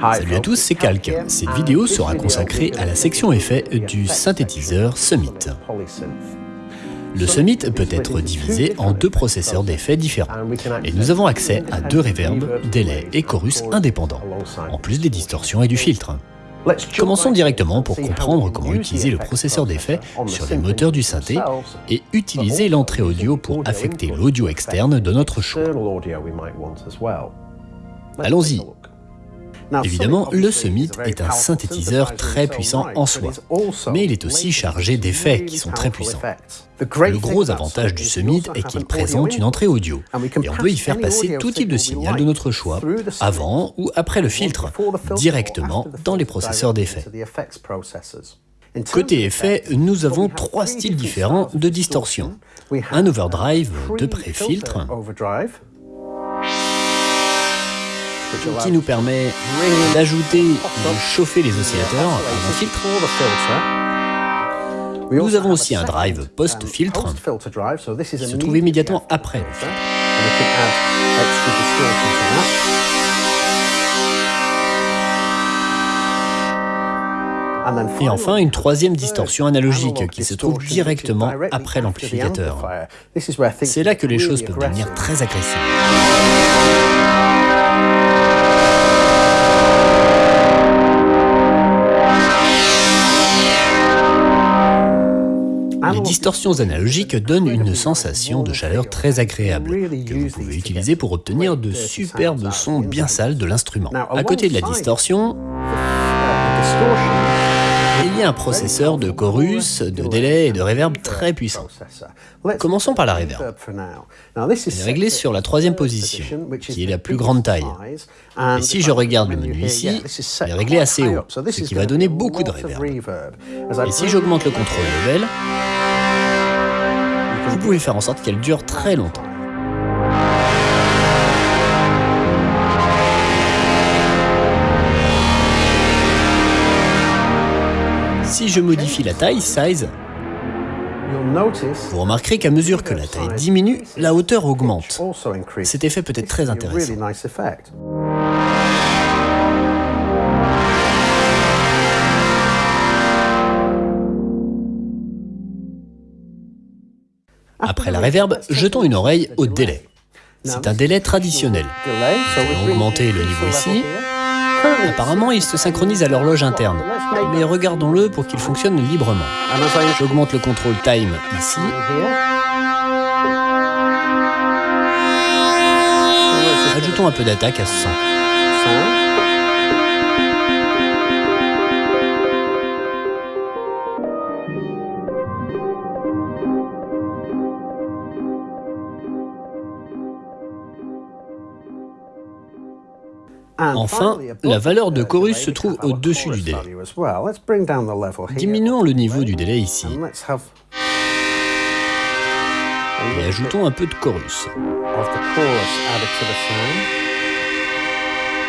Salut à tous, c'est Calque. Cette vidéo sera consacrée à la section effets du synthétiseur Summit. Le Summit peut être divisé en deux processeurs d'effets différents, et nous avons accès à deux reverbs, délais et chorus indépendants, en plus des distorsions et du filtre. Commençons directement pour comprendre comment utiliser le processeur d'effets sur les moteurs du synthé et utiliser l'entrée audio pour affecter l'audio externe de notre choix. Allons-y Évidemment, le Summit est un synthétiseur très puissant en soi, mais il est aussi chargé d'effets qui sont très puissants. Le gros avantage du Summit est qu'il présente une entrée audio, et on peut y faire passer tout type de signal de notre choix, avant ou après le filtre, directement dans les processeurs d'effets. Côté effet, nous avons trois styles différents de distorsion. Un overdrive de pré-filtre, qui nous permet d'ajouter et de chauffer les oscillateurs avant filtre. Nous avons aussi un drive post-filtre qui se trouve immédiatement après le filtre. Et enfin, une troisième distorsion analogique qui se trouve directement après l'amplificateur. C'est là que les choses peuvent devenir très agressives. Distorsions analogiques donnent une sensation de chaleur très agréable, que vous pouvez utiliser pour obtenir de superbes sons bien sales de l'instrument. À côté de la distorsion, il y a un processeur de chorus, de délai et de reverb très puissant. Commençons par la reverb. Elle est réglée sur la troisième position, qui est la plus grande taille. Et si je regarde le menu ici, elle est réglée assez haut, ce qui va donner beaucoup de reverb. Et si j'augmente le contrôle level, vous pouvez faire en sorte qu'elle dure très longtemps. Si je modifie la taille, size, vous remarquerez qu'à mesure que la taille diminue, la hauteur augmente. Cet effet peut être très intéressant. Après la reverb, jetons une oreille au délai. C'est un délai traditionnel. Nous allons augmenter le niveau ici. Apparemment, il se synchronise à l'horloge interne, mais regardons-le pour qu'il fonctionne librement. J'augmente le contrôle time ici. Ajoutons un peu d'attaque à 100. Enfin, la valeur de chorus se trouve au-dessus du délai. Diminuons le niveau du délai ici. Et ajoutons un peu de chorus.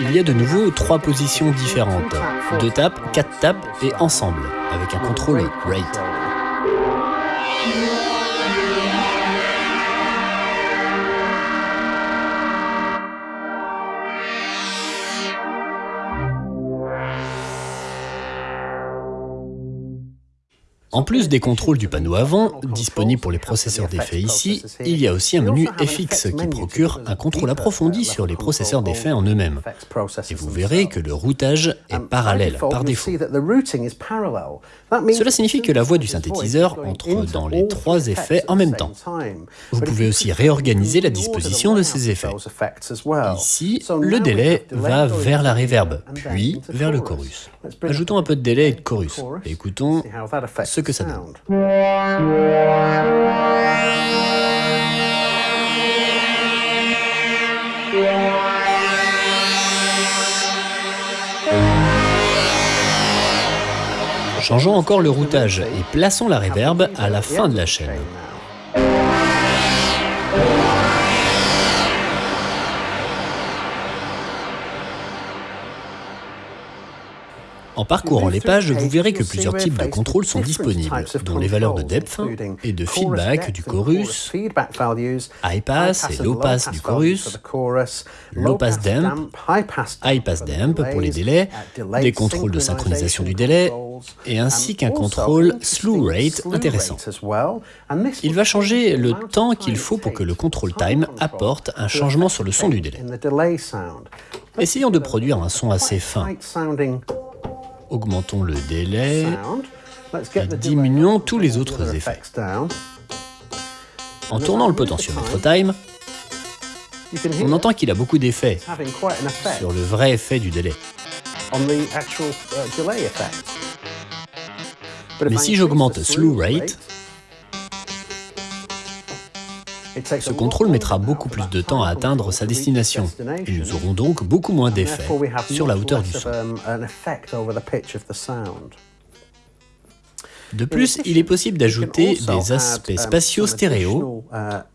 Il y a de nouveau trois positions différentes. Deux tapes, quatre tapes et ensemble, avec un contrôle rate. En plus des contrôles du panneau avant, disponible pour les processeurs d'effets ici, il y a aussi un menu FX qui procure un contrôle approfondi sur les processeurs d'effets en eux-mêmes. Et vous verrez que le routage est parallèle par défaut. Cela signifie que la voix du synthétiseur entre dans les trois effets en même temps. Vous pouvez aussi réorganiser la disposition de ces effets. Ici, le délai va vers la reverb, puis vers le chorus. Ajoutons un peu de délai et de chorus, écoutons ce Changeons encore le routage et plaçons la reverb à la fin de la chaîne. En parcourant les pages, vous verrez que plusieurs types de contrôles sont disponibles, dont les valeurs de depth et de feedback du chorus, high pass et low pass du chorus, low pass damp, high pass damp pour les délais, des contrôles de synchronisation du délai, et ainsi qu'un contrôle slew rate intéressant. Il va changer le temps qu'il faut pour que le control time apporte un changement sur le son du délai. Essayons de produire un son assez fin. Augmentons le délai et diminuons tous les autres effets. En tournant le potentiomètre time, on entend qu'il a beaucoup d'effets sur le vrai effet du délai. Mais si j'augmente slew rate, ce contrôle mettra beaucoup plus de temps à atteindre sa destination, et nous aurons donc beaucoup moins d'effets sur la hauteur du son. De plus, il est possible d'ajouter des aspects spatiaux stéréo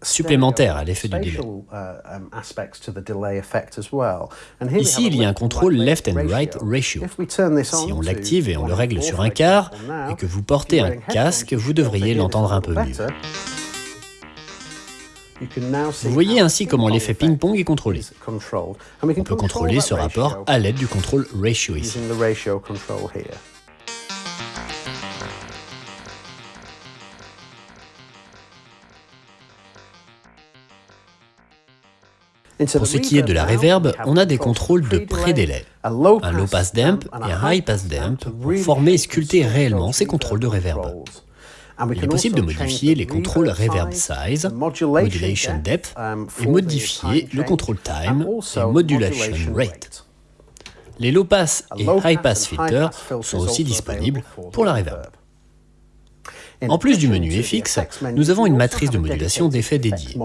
supplémentaires à l'effet du délai. Ici, il y a un contrôle left and right ratio. Si on l'active et on le règle sur un quart, et que vous portez un casque, vous devriez l'entendre un peu mieux. Vous voyez ainsi comment l'effet ping-pong est contrôlé. On peut contrôler ce rapport à l'aide du contrôle ratio ici. Pour ce qui est de la reverb, on a des contrôles de pré-délai, un low pass damp et un high pass damp pour former et sculpter réellement ces contrôles de reverb. Il est possible de modifier les contrôles reverb size, modulation depth et modifier le control time et modulation rate. Les low pass et high pass filters sont aussi disponibles pour la reverb. En plus du menu FX, nous avons une matrice de modulation d'effets dédiée.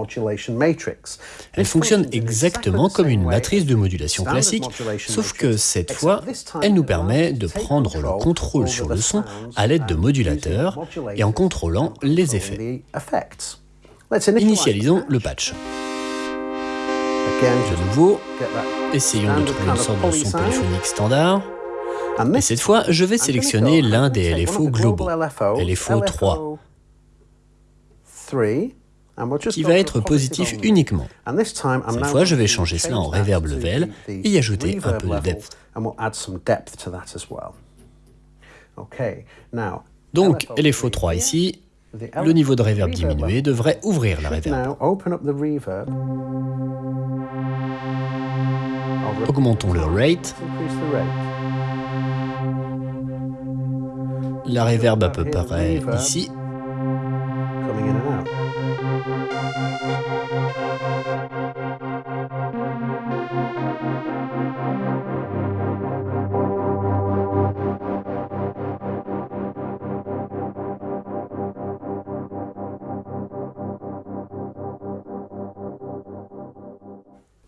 Elle fonctionne exactement comme une matrice de modulation classique, sauf que cette fois, elle nous permet de prendre le contrôle sur le son à l'aide de modulateurs et en contrôlant les effets. Initialisons le patch. De nouveau, essayons de trouver une sorte de son polyphonique standard. Et cette fois, je vais sélectionner l'un des LFO globaux, LFO 3, qui va être positif uniquement. Cette fois, je vais changer cela en reverb level et y ajouter un peu de depth. Donc, LFO 3 ici, le niveau de reverb diminué devrait ouvrir la reverb. Augmentons le rate. La reverb à peu près ici.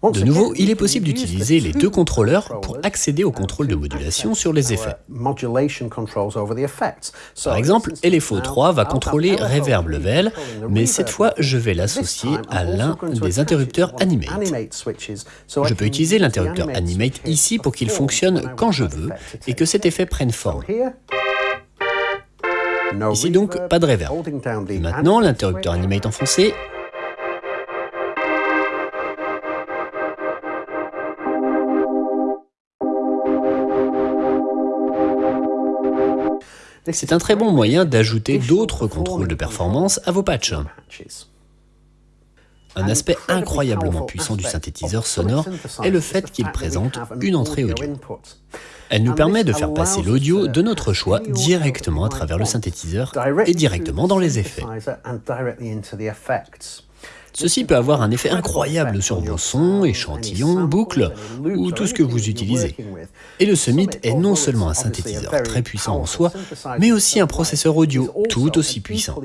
De nouveau, il est possible d'utiliser les deux contrôleurs pour accéder au contrôle de modulation sur les effets. Par exemple, LFO 3 va contrôler Reverb Level, mais cette fois, je vais l'associer à l'un des interrupteurs Animate. Je peux utiliser l'interrupteur Animate ici pour qu'il fonctionne quand je veux et que cet effet prenne forme. Ici donc, pas de reverb. maintenant, l'interrupteur Animate enfoncé C'est un très bon moyen d'ajouter d'autres contrôles de performance à vos patchs. Un aspect incroyablement puissant du synthétiseur sonore est le fait qu'il présente une entrée audio. Elle nous permet de faire passer l'audio de notre choix directement à travers le synthétiseur et directement dans les effets. Ceci peut avoir un effet incroyable sur vos sons, échantillons, boucles ou tout ce que vous utilisez. Et le Summit est non seulement un synthétiseur très puissant en soi, mais aussi un processeur audio tout aussi puissant.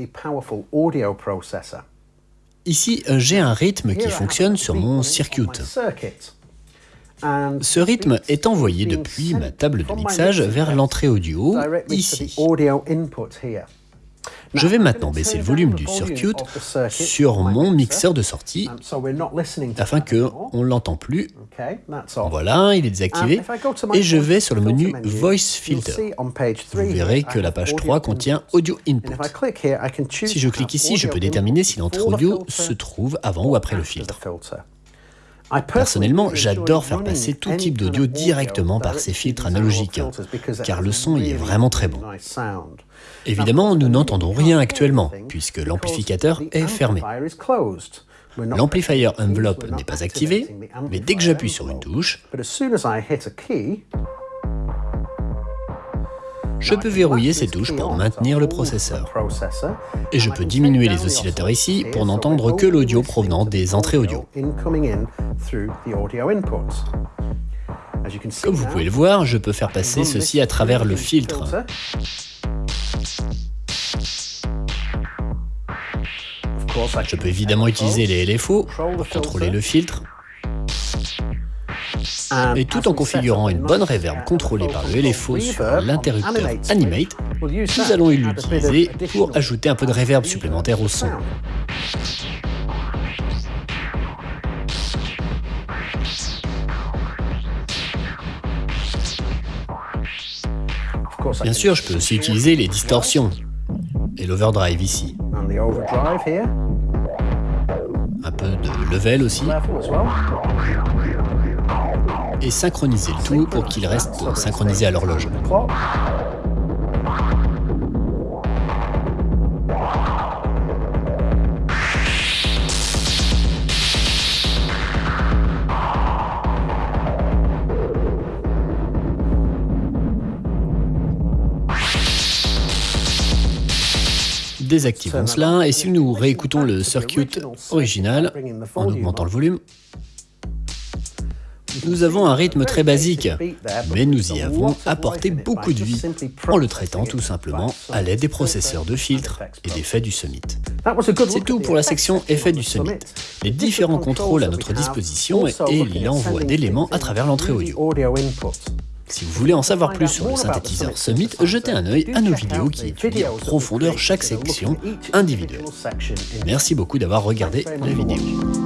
Ici, j'ai un rythme qui fonctionne sur mon circuit. Ce rythme est envoyé depuis ma table de mixage vers l'entrée audio, ici. Je vais maintenant baisser le volume du circuit sur mon mixeur de sortie afin qu'on ne l'entend plus Voilà, il est désactivé. Et je vais sur le menu Voice Filter. Vous verrez que la page 3 contient Audio Input. Si je clique ici, je peux déterminer si l'entrée audio se trouve avant ou après le filtre. Personnellement, j'adore faire passer tout type d'audio directement par ces filtres analogiques, car le son y est vraiment très bon. Évidemment, nous n'entendons rien actuellement, puisque l'amplificateur est fermé. L'amplifier envelope n'est pas activé, mais dès que j'appuie sur une touche, je peux verrouiller ces touches pour maintenir le processeur. Et je peux diminuer les oscillateurs ici pour n'entendre que l'audio provenant des entrées audio. Comme vous pouvez le voir, je peux faire passer ceci à travers le filtre. Je peux évidemment utiliser les LFO pour contrôler le filtre, et tout en configurant une bonne reverb contrôlée par le LFO sur l'interrupteur Animate, nous allons l'utiliser pour ajouter un peu de reverb supplémentaire au son. Bien sûr, je peux aussi utiliser les distorsions et l'overdrive ici. Un peu de level aussi. Et synchroniser le tout pour qu'il reste synchronisé à l'horloge. Désactivons cela et si nous réécoutons le circuit original en augmentant le volume, nous avons un rythme très basique, mais nous y avons apporté beaucoup de vie en le traitant tout simplement à l'aide des processeurs de filtres et d'effets du Summit. C'est tout pour la section effets du Summit. Les différents contrôles à notre disposition et l'envoi d'éléments à travers l'entrée audio. Si vous voulez en savoir plus sur le synthétiseur Summit, jetez un œil à nos vidéos qui étudient en profondeur chaque section individuelle. Merci beaucoup d'avoir regardé la vidéo.